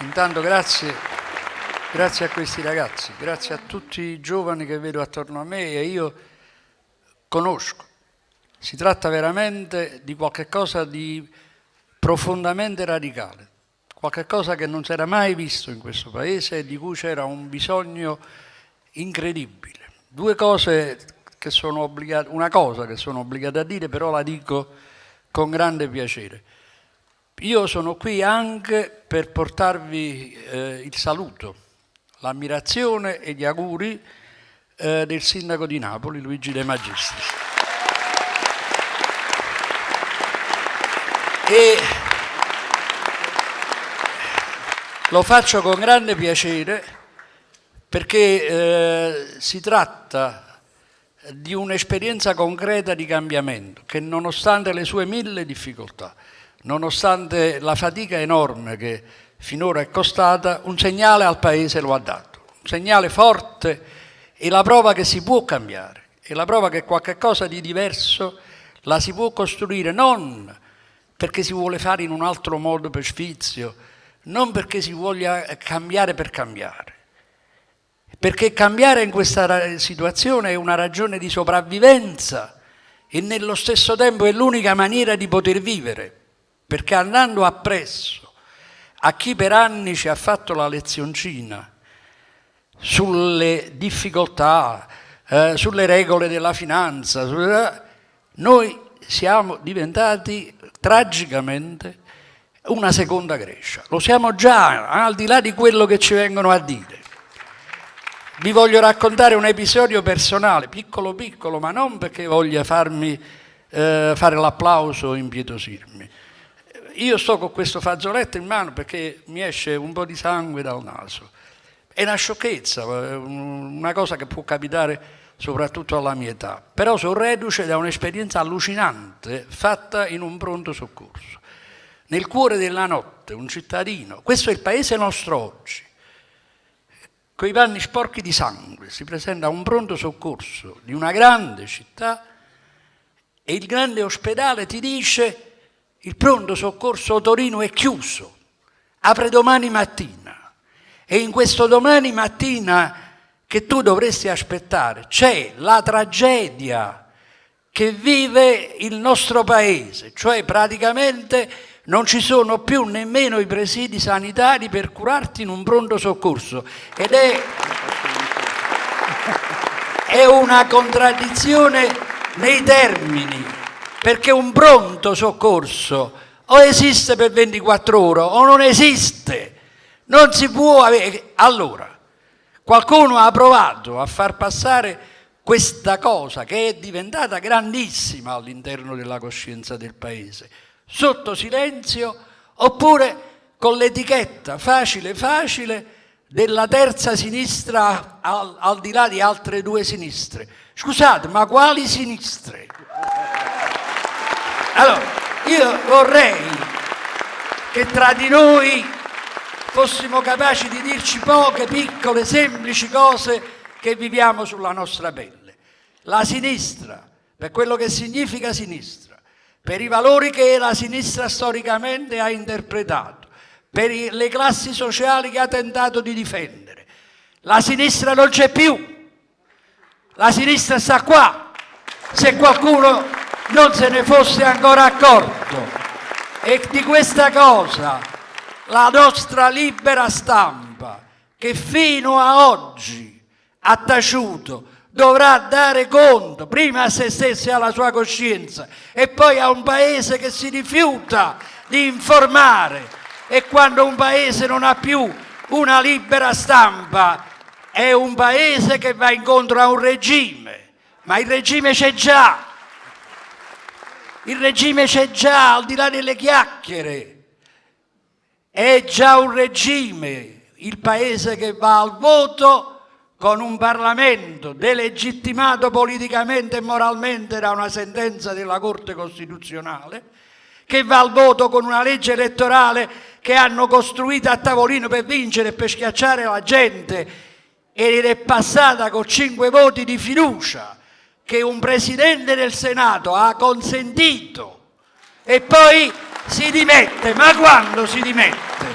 Intanto grazie, grazie a questi ragazzi, grazie a tutti i giovani che vedo attorno a me e io conosco. Si tratta veramente di qualcosa di profondamente radicale, qualcosa che non si era mai visto in questo paese e di cui c'era un bisogno incredibile. Due cose che sono obbligate, una cosa che sono obbligata a dire, però la dico con grande piacere. Io sono qui anche per portarvi eh, il saluto, l'ammirazione e gli auguri eh, del sindaco di Napoli, Luigi De Magistris. E lo faccio con grande piacere perché eh, si tratta di un'esperienza concreta di cambiamento che nonostante le sue mille difficoltà, nonostante la fatica enorme che finora è costata, un segnale al Paese lo ha dato, un segnale forte e la prova che si può cambiare, e la prova che qualche cosa di diverso la si può costruire non perché si vuole fare in un altro modo per sfizio, non perché si voglia cambiare per cambiare, perché cambiare in questa situazione è una ragione di sopravvivenza e nello stesso tempo è l'unica maniera di poter vivere perché andando appresso a chi per anni ci ha fatto la lezioncina sulle difficoltà, eh, sulle regole della finanza, noi siamo diventati tragicamente una seconda Grecia. Lo siamo già, al di là di quello che ci vengono a dire. Vi voglio raccontare un episodio personale, piccolo piccolo, ma non perché voglia farmi eh, fare l'applauso o impietosirmi io sto con questo fazzoletto in mano perché mi esce un po' di sangue dal naso. È una sciocchezza, una cosa che può capitare soprattutto alla mia età. Però sono reduce da un'esperienza allucinante fatta in un pronto soccorso. Nel cuore della notte, un cittadino, questo è il paese nostro oggi, con i panni sporchi di sangue, si presenta a un pronto soccorso di una grande città e il grande ospedale ti dice il pronto soccorso Torino è chiuso, apre domani mattina. E in questo domani mattina che tu dovresti aspettare c'è la tragedia che vive il nostro paese, cioè praticamente non ci sono più nemmeno i presidi sanitari per curarti in un pronto soccorso. Ed è, è una contraddizione nei termini perché un pronto soccorso o esiste per 24 ore o non esiste, non si può avere. Allora, qualcuno ha provato a far passare questa cosa che è diventata grandissima all'interno della coscienza del paese, sotto silenzio oppure con l'etichetta facile facile della terza sinistra al, al di là di altre due sinistre. Scusate, ma quali sinistre? Allora, io vorrei che tra di noi fossimo capaci di dirci poche, piccole, semplici cose che viviamo sulla nostra pelle. La sinistra, per quello che significa sinistra, per i valori che la sinistra storicamente ha interpretato, per le classi sociali che ha tentato di difendere. La sinistra non c'è più, la sinistra sta qua. Se qualcuno non se ne fosse ancora accorto. E di questa cosa la nostra libera stampa, che fino a oggi ha taciuto, dovrà dare conto prima a se stessa e alla sua coscienza e poi a un paese che si rifiuta di informare. E quando un paese non ha più una libera stampa è un paese che va incontro a un regime, ma il regime c'è già, il regime c'è già, al di là delle chiacchiere. È già un regime, il paese che va al voto con un Parlamento delegittimato politicamente e moralmente da una sentenza della Corte Costituzionale, che va al voto con una legge elettorale che hanno costruito a tavolino per vincere e per schiacciare la gente. Ed è passata con cinque voti di fiducia che un Presidente del Senato ha consentito e poi si dimette. Ma quando si dimette?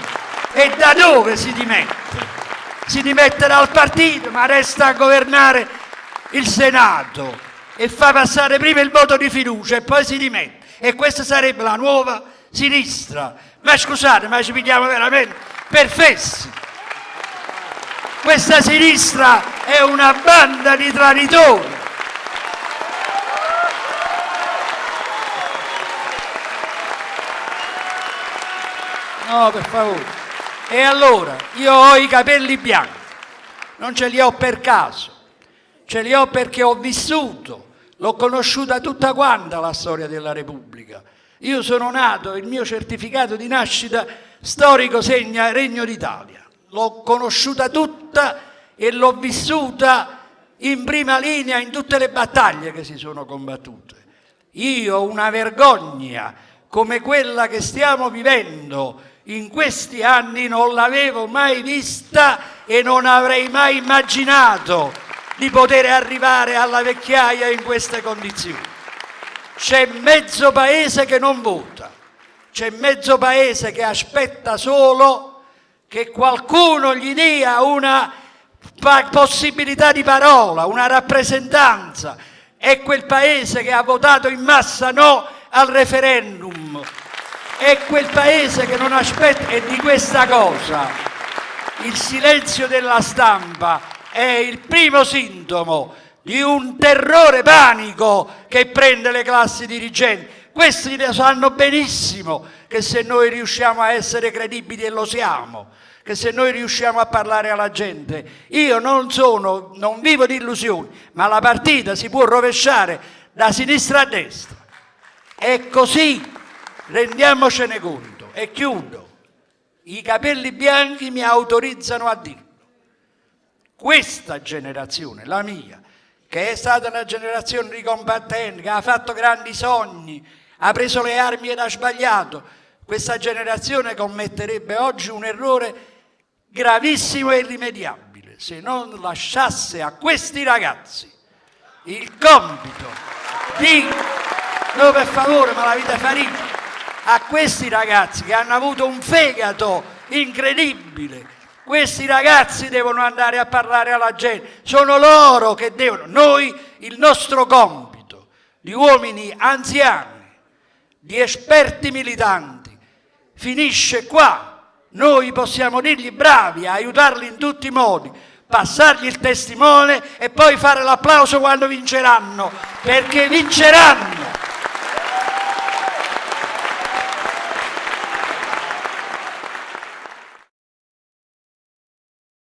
E da dove si dimette? Si dimette dal partito, ma resta a governare il Senato e fa passare prima il voto di fiducia e poi si dimette. E questa sarebbe la nuova sinistra. Ma scusate, ma ci pigliamo veramente per fessi. Questa sinistra è una banda di traditori. No, per favore. E allora, io ho i capelli bianchi, non ce li ho per caso, ce li ho perché ho vissuto, l'ho conosciuta tutta quanta la storia della Repubblica. Io sono nato, il mio certificato di nascita storico segna Regno d'Italia. L'ho conosciuta tutta e l'ho vissuta in prima linea in tutte le battaglie che si sono combattute. Io una vergogna come quella che stiamo vivendo in questi anni non l'avevo mai vista e non avrei mai immaginato di poter arrivare alla vecchiaia in queste condizioni. C'è mezzo paese che non vota, c'è mezzo paese che aspetta solo che qualcuno gli dia una possibilità di parola, una rappresentanza. È quel paese che ha votato in massa no al referendum, è quel paese che non aspetta e di questa cosa il silenzio della stampa è il primo sintomo di un terrore panico che prende le classi dirigenti. Questi ne sanno benissimo che se noi riusciamo a essere credibili e lo siamo, che se noi riusciamo a parlare alla gente, io non sono, non vivo di illusioni, ma la partita si può rovesciare da sinistra a destra. È così rendiamocene conto e chiudo. I capelli bianchi mi autorizzano a dirlo. Questa generazione, la mia, che è stata una generazione di combattenti, che ha fatto grandi sogni, ha preso le armi ed ha sbagliato, questa generazione commetterebbe oggi un errore gravissimo e irrimediabile se non lasciasse a questi ragazzi il compito di... No, per favore, ma la vita farina a questi ragazzi che hanno avuto un fegato incredibile. Questi ragazzi devono andare a parlare alla gente, sono loro che devono. Noi il nostro compito di uomini anziani, di esperti militanti, finisce qua. Noi possiamo dirgli bravi, aiutarli in tutti i modi, passargli il testimone e poi fare l'applauso quando vinceranno, perché vinceranno.